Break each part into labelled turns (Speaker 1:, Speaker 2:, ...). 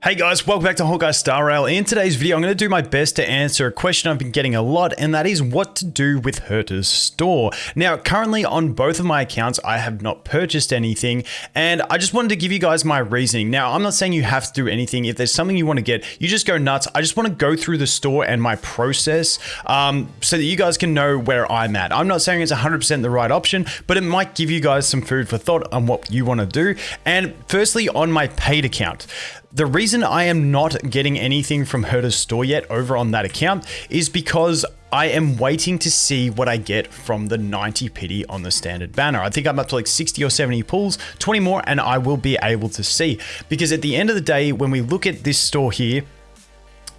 Speaker 1: Hey guys, welcome back to Honkai Star Rail. In today's video, I'm going to do my best to answer a question I've been getting a lot, and that is what to do with Herta's store. Now, currently on both of my accounts, I have not purchased anything, and I just wanted to give you guys my reasoning. Now, I'm not saying you have to do anything. If there's something you want to get, you just go nuts. I just want to go through the store and my process um, so that you guys can know where I'm at. I'm not saying it's 100% the right option, but it might give you guys some food for thought on what you want to do. And firstly, on my paid account, the reason I am not getting anything from Herta's store yet over on that account is because I am waiting to see what I get from the 90 pity on the standard banner. I think I'm up to like 60 or 70 pulls, 20 more, and I will be able to see. Because at the end of the day, when we look at this store here,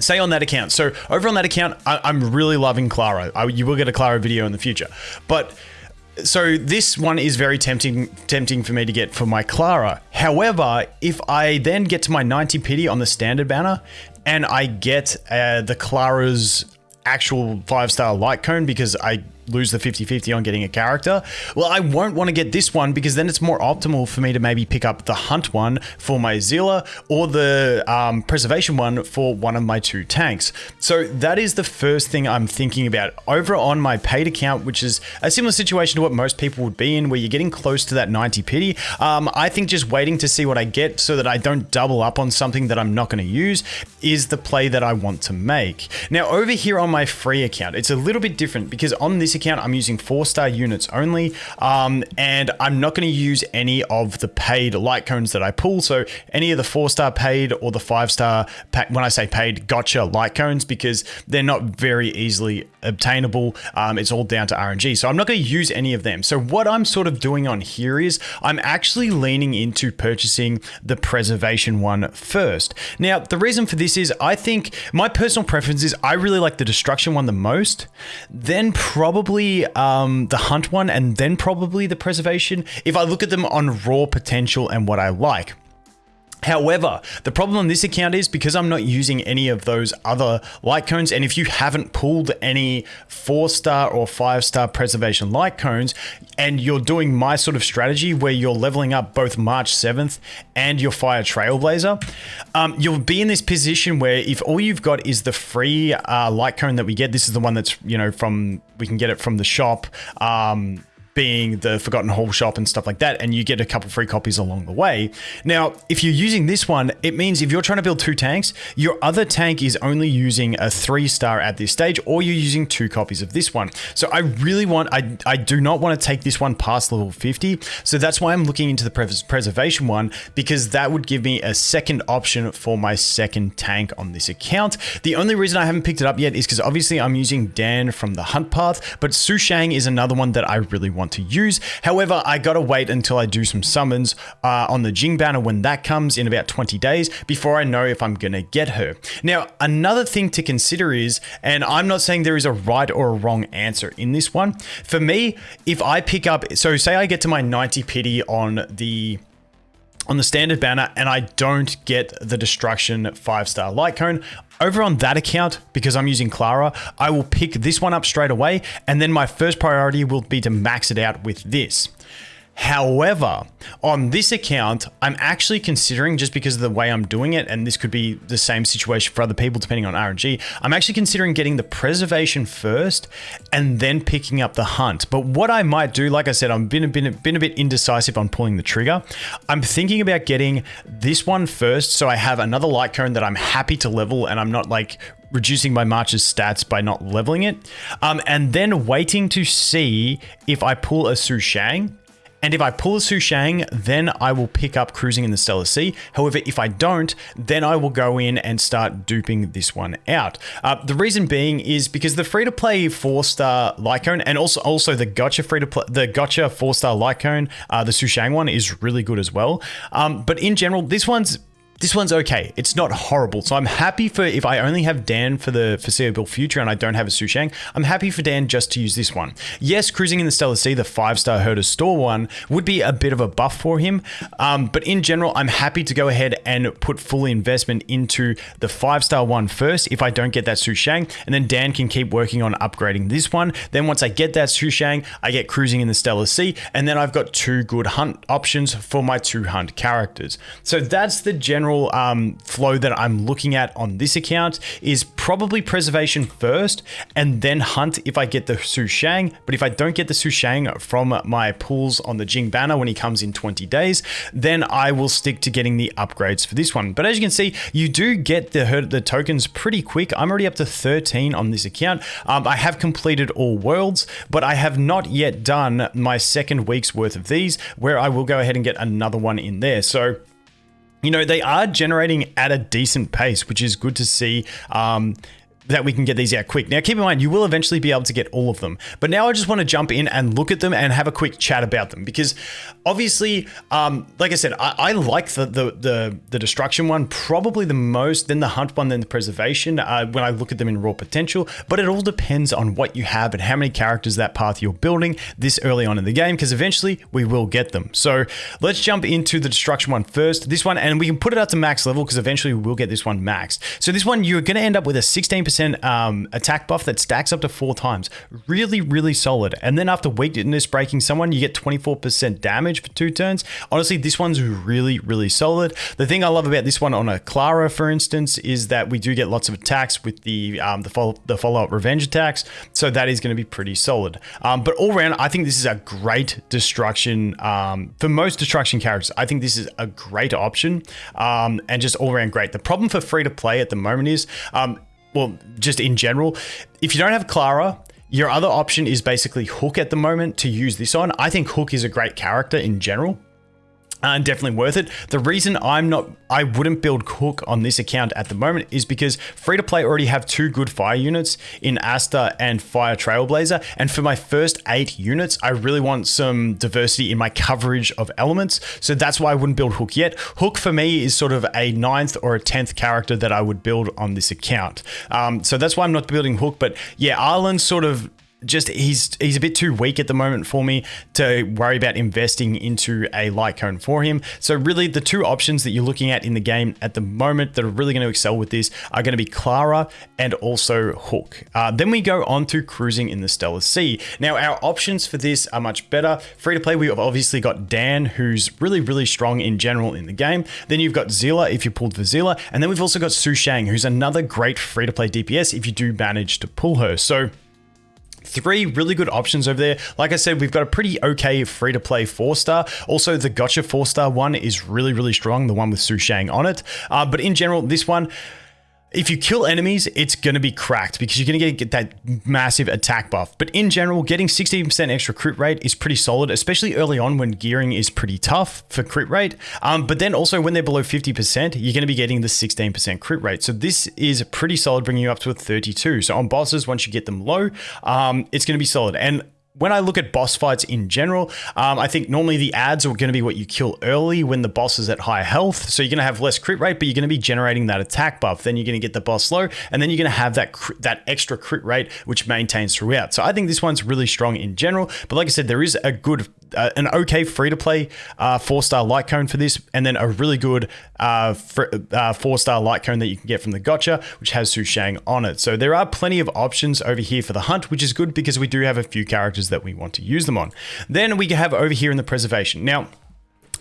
Speaker 1: say on that account. So over on that account, I, am really loving Clara. I, you will get a Clara video in the future. But so this one is very tempting tempting for me to get for my Clara. However, if I then get to my 90 pity on the standard banner and I get uh, the Clara's actual five star light cone because I lose the 50-50 on getting a character. Well, I won't want to get this one because then it's more optimal for me to maybe pick up the hunt one for my Seele or the um, preservation one for one of my two tanks. So that is the first thing I'm thinking about. Over on my paid account, which is a similar situation to what most people would be in, where you're getting close to that 90 pity, um, I think just waiting to see what I get so that I don't double up on something that I'm not going to use is the play that I want to make. Now, over here on my free account, it's a little bit different because on this account, I'm using four star units only, um, and I'm not going to use any of the paid light cones that I pull. So any of the four star paid or the five star, when I say paid, gacha light cones, because they're not very easily obtainable. Um, it's all down to RNG. So I'm not going to use any of them. So what I'm sort of doing on here is I'm actually leaning into purchasing the preservation one first. Now, the reason for this is I think my personal preference is I really like the destruction one the most, then probably um, the hunt one, and then probably the preservation if I look at them on raw potential and what I like. However, the problem on this account is because I'm not using any of those other light cones, and if you haven't pulled any four star or five star preservation light cones, and you're doing my sort of strategy where you're leveling up both March 7th and your Fire Trailblazer, um, you'll be in this position where if all you've got is the free uh, light cone that we get, this is the one that's, you know, from, we can get it from the shop. Um, being the Forgotten Hall shop and stuff like that, and you get a couple free copies along the way. Now, if you're using this one, it means if you're trying to build two tanks, your other tank is only using a three star at this stage, or you're using two copies of this one. So I really want, I, I do not want to take this one past level 50. So that's why I'm looking into the pres preservation one, because that would give me a second option for my second tank on this account. The only reason I haven't picked it up yet is because obviously I'm using Dan from the Hunt Path, but Su Shang is another one that I really want want to use. However, I gotta wait until I do some summons uh, on the Jing banner when that comes in about 20 days before I know if I'm gonna get her. Now, another thing to consider is, and I'm not saying there is a right or a wrong answer in this one. For me, if I pick up, so say I get to my 90 pity on the on the standard banner and I don't get the destruction five star light cone, over on that account, because I'm using Clara, I will pick this one up straight away. And then my first priority will be to max it out with this. However, on this account, I'm actually considering, just because of the way I'm doing it, and this could be the same situation for other people depending on RNG, I'm actually considering getting the preservation first and then picking up the hunt. But what I might do, like I said, I've been, been, been a bit indecisive on pulling the trigger. I'm thinking about getting this one first so I have another light cone that I'm happy to level and I'm not like reducing my March's stats by not leveling it. Um, and then waiting to see if I pull a Su Shang and if I pull a Su Shang, then I will pick up Cruising in the Stellar Sea. However, if I don't, then I will go in and start duping this one out. Uh, the reason being is because the free-to-play four-star light cone and also also the gacha free-to-play the gacha four-star light cone, uh, the Su Shang one is really good as well. Um, but in general, this one's this one's okay. It's not horrible. So I'm happy for if I only have Dan for the foreseeable future and I don't have a Su Shang, I'm happy for Dan just to use this one. Yes, Cruising in the Stellar Sea, the five-star Herta Store one, would be a bit of a buff for him. Um, but in general, I'm happy to go ahead and put full investment into the five-star one first if I don't get that Su Shang. And then Dan can keep working on upgrading this one. Then once I get that Su Shang, I get Cruising in the Stellar Sea. And then I've got two good hunt options for my two hunt characters. So that's the general general um, flow that I'm looking at on this account is probably preservation first and then hunt if I get the Su Shang. But if I don't get the Su Shang from my pools on the Jing banner when he comes in 20 days, then I will stick to getting the upgrades for this one. But as you can see, you do get the, the tokens pretty quick. I'm already up to 13 on this account. Um, I have completed all worlds, but I have not yet done my second week's worth of these where I will go ahead and get another one in there. So you know, they are generating at a decent pace, which is good to see. Um, that we can get these out quick. Now, keep in mind, you will eventually be able to get all of them. But now I just want to jump in and look at them and have a quick chat about them because obviously, um, like I said, I, I like the, the, the the destruction one probably the most, then the hunt one, then the preservation. Uh, when I look at them in raw potential, but it all depends on what you have and how many characters that path you're building this early on in the game because eventually we will get them. So let's jump into the destruction one first. This one, and we can put it up to max level because eventually we will get this one maxed. So this one, you're going to end up with a 16% 10% um, attack buff that stacks up to four times. Really, really solid. And then after weakness breaking someone, you get 24% damage for two turns. Honestly, this one's really, really solid. The thing I love about this one on a Clara, for instance, is that we do get lots of attacks with the um, the, follow, the follow-up revenge attacks. So that is going to be pretty solid. Um, but all around, I think this is a great destruction. Um, for most destruction characters, I think this is a great option um, and just all around great. The problem for free to play at the moment is um, well, just in general, if you don't have Clara, your other option is basically Hook at the moment to use this on. I think Hook is a great character in general and definitely worth it. The reason I'm not, I wouldn't build Hook on this account at the moment is because free to play already have two good fire units in Asta and Fire Trailblazer. And for my first eight units, I really want some diversity in my coverage of elements. So that's why I wouldn't build Hook yet. Hook for me is sort of a ninth or a 10th character that I would build on this account. Um, so that's why I'm not building Hook. But yeah, Arlan sort of just he's he's a bit too weak at the moment for me to worry about investing into a light cone for him. So really the two options that you're looking at in the game at the moment that are really going to excel with this are going to be Clara and also Hook. Uh, then we go on to cruising in the Stellar Sea. Now our options for this are much better. Free to play, we've obviously got Dan, who's really, really strong in general in the game. Then you've got Seele if you pulled for Seele. And then we've also got Su Shang, who's another great free to play DPS if you do manage to pull her. So three really good options over there. Like I said, we've got a pretty okay free to play four star. Also, the gacha four star one is really, really strong, the one with Su Shang on it. Uh, but in general, this one, if you kill enemies, it's going to be cracked because you're going to get that massive attack buff. But in general, getting 16% extra crit rate is pretty solid, especially early on when gearing is pretty tough for crit rate. Um, but then also when they're below 50%, you're going to be getting the 16% crit rate. So this is pretty solid, bringing you up to a 32. So on bosses, once you get them low, um, it's going to be solid. And when I look at boss fights in general, um, I think normally the ads are going to be what you kill early when the boss is at high health. So you're going to have less crit rate, but you're going to be generating that attack buff. Then you're going to get the boss low, and then you're going to have that that extra crit rate, which maintains throughout. So I think this one's really strong in general. But like I said, there is a good uh, an okay free to play uh, four star light cone for this, and then a really good uh, uh, four star light cone that you can get from the gacha, which has Su Shang on it. So there are plenty of options over here for the hunt, which is good because we do have a few characters that we want to use them on. Then we have over here in the preservation. Now,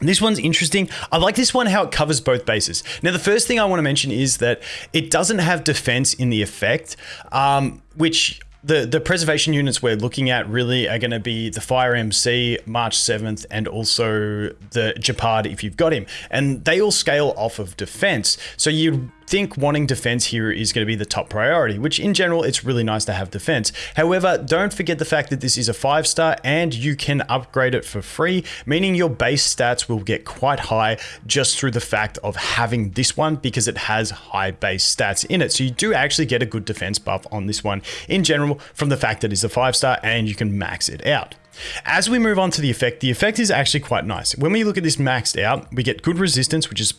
Speaker 1: this one's interesting. I like this one how it covers both bases. Now, the first thing I want to mention is that it doesn't have defense in the effect, um, which the the preservation units we're looking at really are going to be the Fire MC, March 7th, and also the Gepard if you've got him. And they all scale off of defense. So you think wanting defense here is going to be the top priority, which in general, it's really nice to have defense. However, don't forget the fact that this is a five star and you can upgrade it for free, meaning your base stats will get quite high just through the fact of having this one because it has high base stats in it. So you do actually get a good defense buff on this one in general from the fact that it's a five star and you can max it out. As we move on to the effect, the effect is actually quite nice. When we look at this maxed out, we get good resistance, which is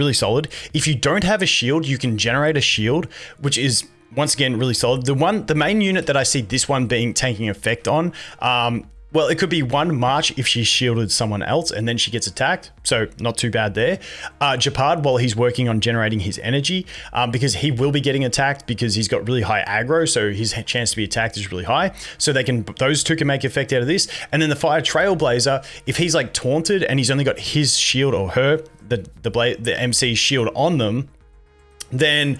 Speaker 1: really solid. If you don't have a shield, you can generate a shield, which is once again really solid. The one, the main unit that I see this one being taking effect on, um, well, it could be one March if she shielded someone else and then she gets attacked. So not too bad there. Uh, Gepard, while he's working on generating his energy, um, because he will be getting attacked because he's got really high aggro. So his chance to be attacked is really high. So they can, those two can make effect out of this. And then the Fire Trailblazer, if he's like taunted and he's only got his shield or her, the the blade the MC shield on them, then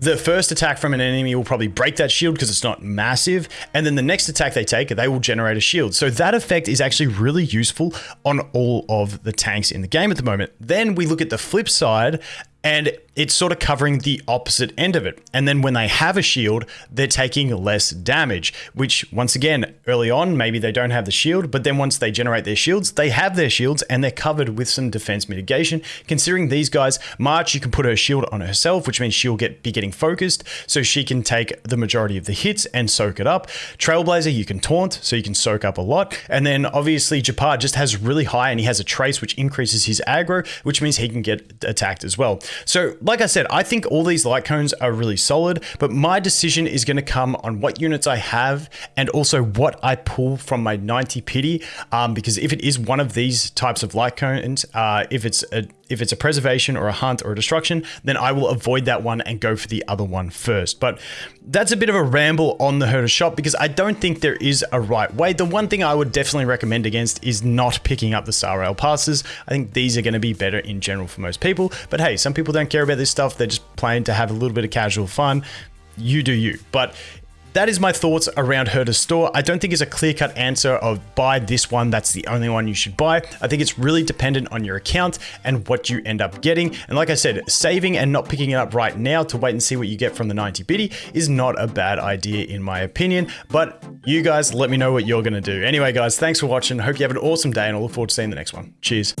Speaker 1: the first attack from an enemy will probably break that shield because it's not massive. And then the next attack they take, they will generate a shield. So that effect is actually really useful on all of the tanks in the game at the moment. Then we look at the flip side and it's sort of covering the opposite end of it. And then when they have a shield, they're taking less damage, which once again, early on, maybe they don't have the shield, but then once they generate their shields, they have their shields and they're covered with some defense mitigation. Considering these guys, March, you can put her shield on herself, which means she'll get be getting focused, so she can take the majority of the hits and soak it up. Trailblazer, you can taunt, so you can soak up a lot. And then obviously Gepard just has really high and he has a trace which increases his aggro, which means he can get attacked as well. So, like I said, I think all these light cones are really solid, but my decision is going to come on what units I have and also what I pull from my 90 pity. Um, because if it is one of these types of light cones, uh, if it's a if it's a preservation or a hunt or a destruction, then I will avoid that one and go for the other one first. But that's a bit of a ramble on the Herta shop because I don't think there is a right way. The one thing I would definitely recommend against is not picking up the Star Rail passes. I think these are going to be better in general for most people. But hey, some people don't care about this stuff. They're just playing to have a little bit of casual fun you do you. But that is my thoughts around Herta's store. I don't think it's a clear-cut answer of buy this one, that's the only one you should buy. I think it's really dependent on your account and what you end up getting. And like I said, saving and not picking it up right now to wait and see what you get from the 90 pity is not a bad idea in my opinion. But you guys, let me know what you're going to do. Anyway, guys, thanks for watching. Hope you have an awesome day and I look forward to seeing the next one. Cheers.